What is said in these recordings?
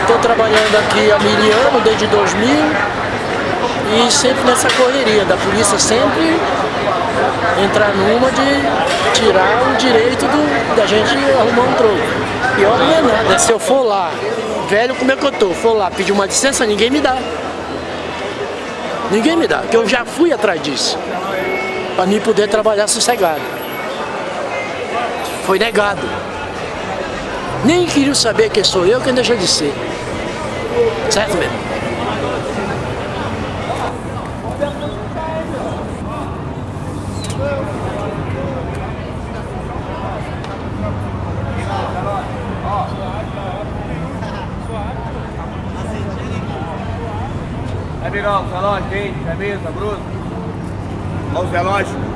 Estou trabalhando aqui há mil anos, desde 2000, e sempre nessa correria da polícia, sempre entrar numa de tirar o direito do, da gente arrumar um troco. Pior não é nada, é se eu for lá, velho como é que eu tô, for lá pedir uma licença, ninguém me dá. Ninguém me dá, porque eu já fui atrás disso, para mim poder trabalhar sossegado. Foi negado. Nem queriam saber quem sou eu, quem deixou de ser. Certo mesmo? Virar o relógio, gente, camisa, bruto. Olha os relógios.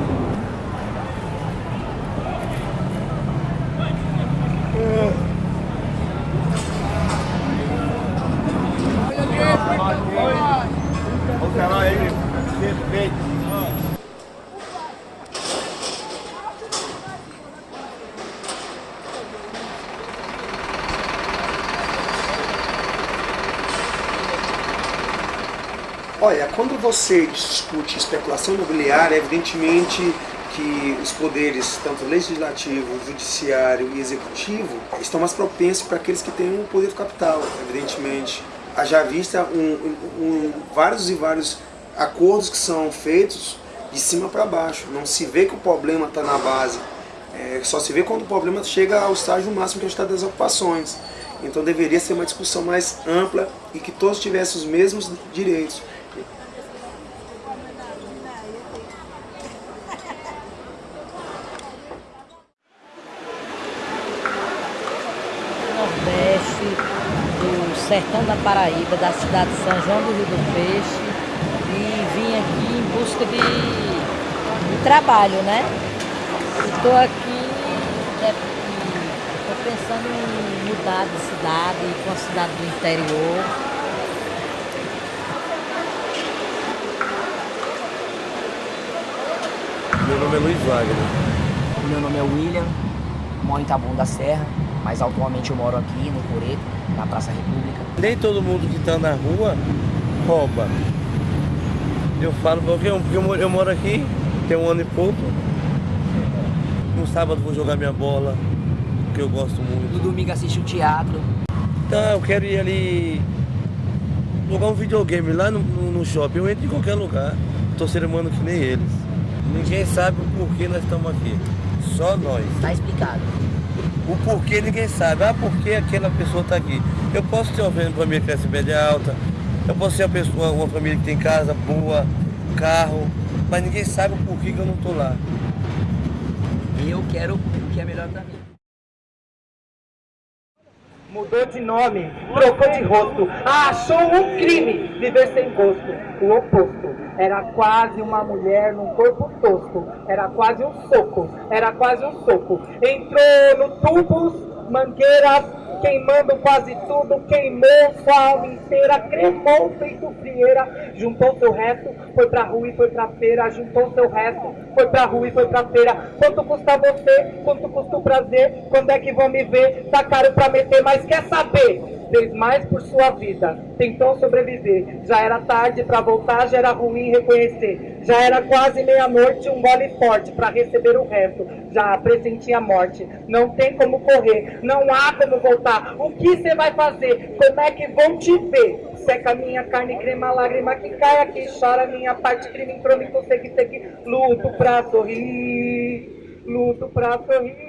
Olha, quando você discute especulação imobiliária, evidentemente que os poderes, tanto legislativo, judiciário e executivo, estão mais propensos para aqueles que têm o poder capital, evidentemente. Haja vista um, um, vários e vários acordos que são feitos de cima para baixo. Não se vê que o problema está na base. É, só se vê quando o problema chega ao estágio máximo que é o estado das ocupações. Então deveria ser uma discussão mais ampla e que todos tivessem os mesmos direitos. Sertão da Paraíba, da cidade de São João do Rio do Peixe e vim aqui em busca de, de trabalho, né? Estou aqui, estou pensando em mudar de cidade, ir para uma cidade do interior. Meu nome é Luiz Wagner. Meu nome é William, moro em Taboão da Serra, mas atualmente eu moro aqui no Coreto, na Praça República. Nem todo mundo que está na rua rouba. Eu falo porque eu, porque eu moro aqui, tem um ano e pouco. No sábado vou jogar minha bola, que eu gosto muito. No domingo assisto o teatro. Então eu quero ir ali jogar um videogame lá no, no, no shopping. Eu entro em qualquer lugar. Tô ser humano que nem eles. Ninguém sabe o porquê nós estamos aqui. Só nós. Tá explicado. O porquê ninguém sabe. Ah, por que aquela pessoa está aqui? Eu posso ter uma família que classe média alta, eu posso ser uma, pessoa, uma família que tem casa boa, carro, mas ninguém sabe o porquê que eu não estou lá. Eu quero o que é melhor para mim. Mudou de nome, trocou de rosto, achou um crime viver sem gosto. O oposto. Era quase uma mulher num corpo tosco. Era quase um soco. Era quase um soco. Entrou no tubos, mangueiras, queimando quase tudo, queimou alma inteira, cremou feito frieira, juntou seu resto, foi pra rua e foi pra feira, juntou seu resto, foi pra rua e foi pra feira. Quanto custa você? Quanto custa o prazer? Quando é que vão me ver? Tá caro pra meter, mas quer saber? Fez mais por sua vida, tentou sobreviver. Já era tarde para voltar, já era ruim reconhecer. Já era quase meia-noite, um gole forte para receber o resto. Já pressentia a morte. Não tem como correr, não há como voltar. O que você vai fazer? Como é que vão te ver? Seca minha carne, crema, lágrima que cai aqui, chora minha parte, crime, crônico, segue, segue. Luto pra sorrir, luto pra sorrir.